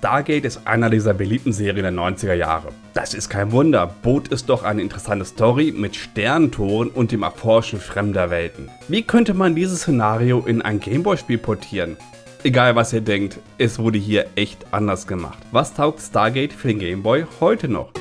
Stargate ist einer dieser beliebten Serien der 90er Jahre. Das ist kein Wunder, Boot ist doch eine interessante Story mit Sternentoren und dem Erforschen fremder Welten. Wie könnte man dieses Szenario in ein Gameboy-Spiel portieren? Egal was ihr denkt, es wurde hier echt anders gemacht. Was taugt Stargate für den Gameboy heute noch?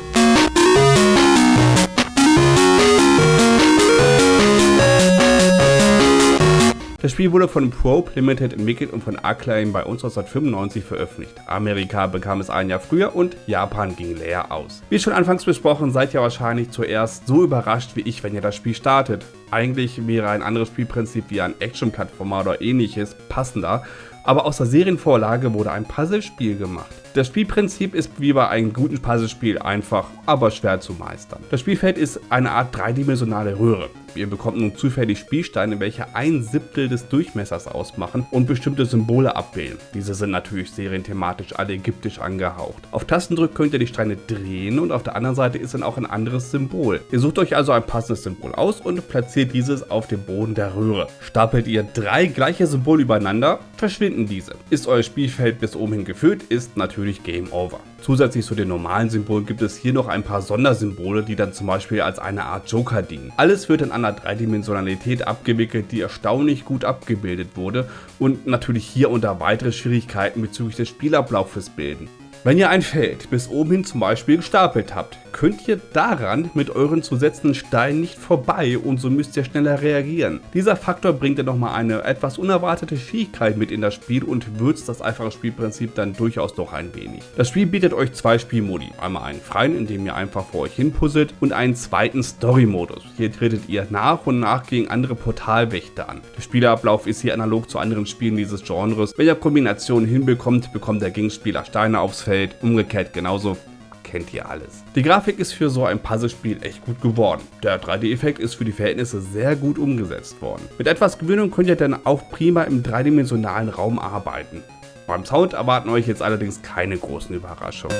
Das Spiel wurde von Probe Limited entwickelt und von Acclaim bei uns 1995 veröffentlicht. Amerika bekam es ein Jahr früher und Japan ging leer aus. Wie schon anfangs besprochen, seid ihr wahrscheinlich zuerst so überrascht wie ich, wenn ihr das Spiel startet. Eigentlich wäre ein anderes Spielprinzip wie ein Action-Plattformer oder ähnliches passender, aber aus der Serienvorlage wurde ein Puzzlespiel gemacht. Das Spielprinzip ist wie bei einem guten Puzzlespiel einfach, aber schwer zu meistern. Das Spielfeld ist eine Art dreidimensionale Röhre. Ihr bekommt nun zufällig Spielsteine, welche ein Siebtel des Durchmessers ausmachen und bestimmte Symbole abbilden. Diese sind natürlich serienthematisch alle ägyptisch angehaucht. Auf Tastendruck könnt ihr die Steine drehen und auf der anderen Seite ist dann auch ein anderes Symbol. Ihr sucht euch also ein passendes Symbol aus und platziert dieses auf dem Boden der Röhre. Stapelt ihr drei gleiche Symbole übereinander, verschwinden diese. Ist euer Spielfeld bis oben hin gefüllt, ist natürlich Game Over. Zusätzlich zu den normalen Symbolen gibt es hier noch ein paar Sondersymbole, die dann zum Beispiel als eine Art Joker dienen. Alles wird in einer Dreidimensionalität abgewickelt, die erstaunlich gut abgebildet wurde und natürlich hier unter weitere Schwierigkeiten bezüglich des Spielablaufes bilden. Wenn ihr ein Feld bis oben hin zum Beispiel gestapelt habt, könnt ihr daran mit euren zusätzlichen Steinen nicht vorbei und so müsst ihr schneller reagieren. Dieser Faktor bringt dann nochmal eine etwas unerwartete Fähigkeit mit in das Spiel und würzt das einfache Spielprinzip dann durchaus doch ein wenig. Das Spiel bietet euch zwei Spielmodi, einmal einen freien, in dem ihr einfach vor euch hin puzzelt und einen zweiten Story-Modus. Hier tretet ihr nach und nach gegen andere Portalwächter an. Der Spielablauf ist hier analog zu anderen Spielen dieses Genres. Wenn ihr Kombinationen hinbekommt, bekommt der Gegenspieler Steine aufs Feld, umgekehrt genauso kennt ihr alles. Die Grafik ist für so ein Puzzlespiel echt gut geworden. Der 3D-Effekt ist für die Verhältnisse sehr gut umgesetzt worden. Mit etwas Gewöhnung könnt ihr dann auch prima im dreidimensionalen Raum arbeiten. Beim Sound erwarten euch jetzt allerdings keine großen Überraschungen.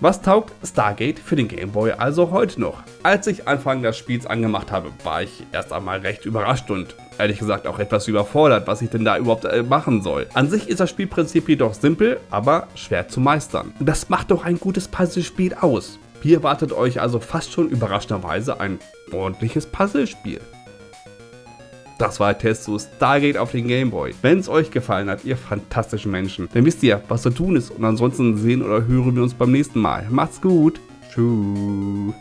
Was taugt Stargate für den Game Boy also heute noch? Als ich Anfang des Spiels angemacht habe, war ich erst einmal recht überrascht und ehrlich gesagt auch etwas überfordert, was ich denn da überhaupt äh, machen soll. An sich ist das Spielprinzip jedoch simpel, aber schwer zu meistern. Das macht doch ein gutes Puzzlespiel aus. Hier wartet euch also fast schon überraschenderweise ein ordentliches Puzzlespiel. Das war der Test zu Stargate auf den Gameboy. Wenn es euch gefallen hat, ihr fantastischen Menschen, dann wisst ihr, was zu tun ist. Und ansonsten sehen oder hören wir uns beim nächsten Mal. Macht's gut. Tschüss.